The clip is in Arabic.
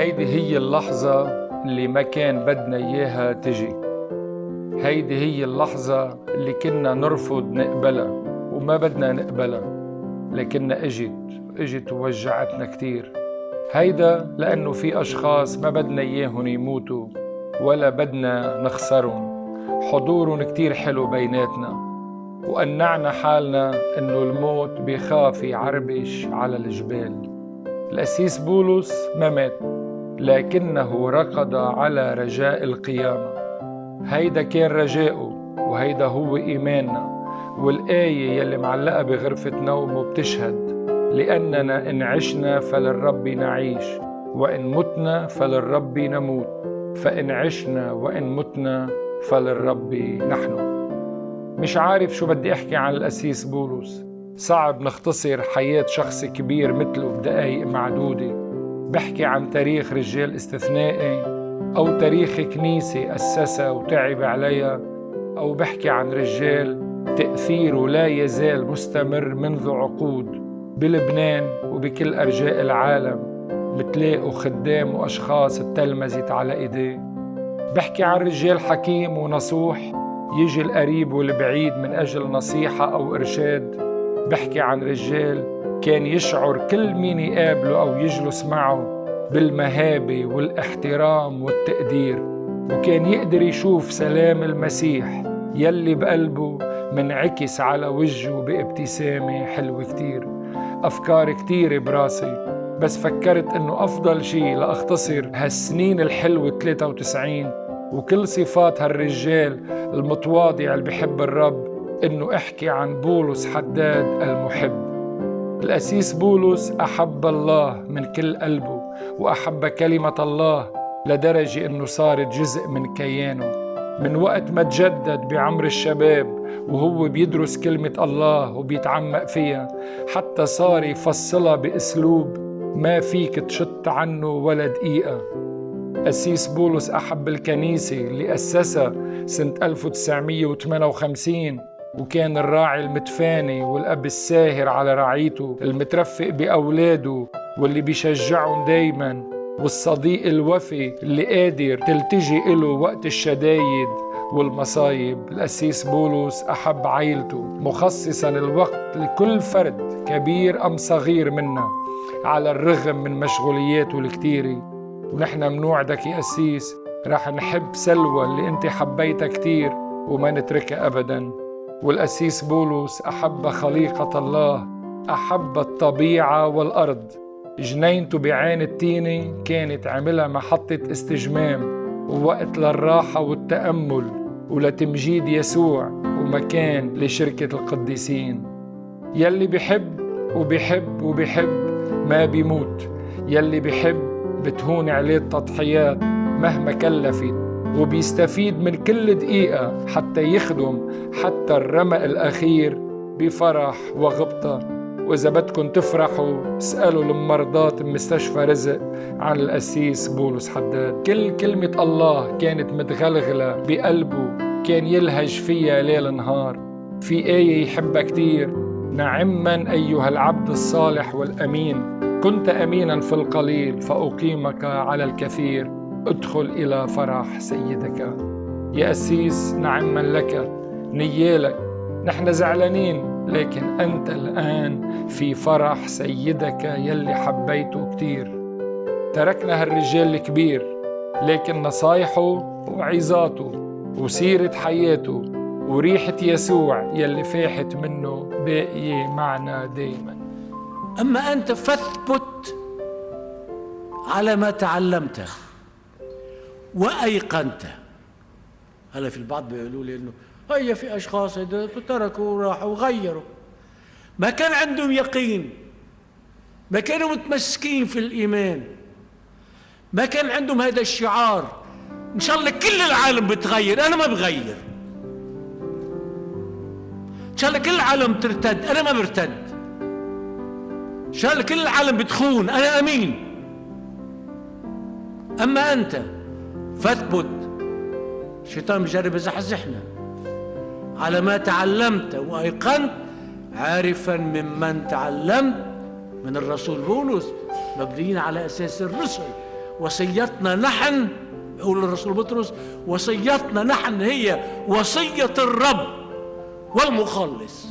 هيدي هي اللحظة اللي ما كان بدنا إياها تجي. هيدي هي اللحظة اللي كنا نرفض نقبلها وما بدنا نقبلها لكنها إجت إجت ووجعتنا كتير. هيدا لأنه في أشخاص ما بدنا إياهم يموتوا ولا بدنا نخسرهم. حضورهم كتير حلو بيناتنا وقنعنا حالنا إنه الموت بيخاف يعربش على الجبال. الأسيس بولس ما مات لكنه رقد على رجاء القيامة. هيدا كان رجاؤه وهيدا هو إيماننا. والآية يلي معلقة بغرفة نومه بتشهد لأننا إن عشنا فللرب نعيش وإن متنا فللرب نموت. فإن عشنا وإن متنا فللرب نحن. مش عارف شو بدي أحكي عن الأسيس بولس. صعب نختصر حياة شخص كبير مثله بدقايق معدودة. بحكي عن تاريخ رجال استثنائي أو تاريخ كنيسة أسسها وتعب عليها أو بحكي عن رجال تأثيره لا يزال مستمر منذ عقود بلبنان وبكل أرجاء العالم بتلاقوا خدام وأشخاص اتلمذت على إيديه. بحكي عن رجال حكيم ونصوح يجي القريب والبعيد من أجل نصيحة أو إرشاد. بحكي عن رجال كان يشعر كل مين يقابله أو يجلس معه بالمهابة والاحترام والتقدير وكان يقدر يشوف سلام المسيح يلي بقلبه منعكس على وجهه بابتسامة حلوة كتير. أفكار كتيرة براسي. بس فكرت إنه أفضل شي لأختصر هالسنين الحلوة 93 وكل صفات هالرجال المتواضع اللي بحب الرب إنه أحكي عن بولس حداد المحب. الأسيس بولس أحب الله من كل قلبه وأحب كلمة الله لدرجة إنه صارت جزء من كيانه. من وقت ما تجدد بعمر الشباب وهو بيدرس كلمة الله وبيتعمق فيها حتى صار يفصلها بأسلوب ما فيك تشط عنه ولا دقيقة. أسيس بولس أحب الكنيسة اللي أسسها سنة 1958 وكان الراعي المتفاني والأب الساهر على رعيته المترفق بأولاده واللي بيشجعهم دايما والصديق الوفي اللي قادر تلتجي له وقت الشدايد. والمصايب. الأسيس بولس أحب عيلته مخصصا الوقت لكل فرد كبير أم صغير منا على الرغم من مشغولياته الكتيرة ونحن منوعدك يا أسيس رح نحب سلوى اللي أنت حبيتها كتير وما نتركها أبدا. والأسيس بولس أحب خليقة الله أحب الطبيعة والأرض. جنينته بعين التينة كانت عملها محطة استجمام ووقت للراحة والتأمل. ولتمجيد يسوع ومكان لشركة القديسين. يلي بحب وبحب وبحب ما بيموت. يلي بحب بتهون عليه التضحيات مهما كلفت وبيستفيد من كل دقيقة حتى يخدم حتى الرمق الأخير بفرح وغبطة. وإذا بدكم تفرحوا اسألوا المرضات بمستشفى رزق عن القسيس بولس حداد. كل كلمة الله كانت متغلغلة بقلبه كان يلهج فيها ليل نهار. في آية يحبها كتير نعما أيها العبد الصالح والأمين كنت امينا في القليل فأقيمك على الكثير ادخل إلى فرح سيدك. يا اسيس نعما لك نيالك نحن زعلانين. لكن أنت الآن في فرح سيدك يلي حبيته كتير. تركنا هالرجال الكبير لكن نصايحه وعظاته وسيرة حياته وريحة يسوع يلي فاحت منه باقية معنا دايماً. أما أنت فاثبت على ما تعلمته وأيقنته هلا في البعض بيقولوا لي إنه هيا في أشخاص تركوا وراحوا وغيروا. ما كان عندهم يقين. ما كانوا متمسكين في الإيمان. ما كان عندهم هذا الشعار. إن شاء الله كل العالم بتغير. أنا ما بغير. إن شاء الله كل العالم ترتد. أنا ما برتد. شال كل العالم بتخون. أنا أمين. أما أنت فاثبت. الشيطان بجرب يزحزحنا. على ما تعلمت وأيقنت عارفا ممن تعلمت من الرسول بولس مبنيين على أساس الرسل. وصيتنا نحن يقول الرسول بطرس وصيتنا نحن هي وصية الرب والمخلص.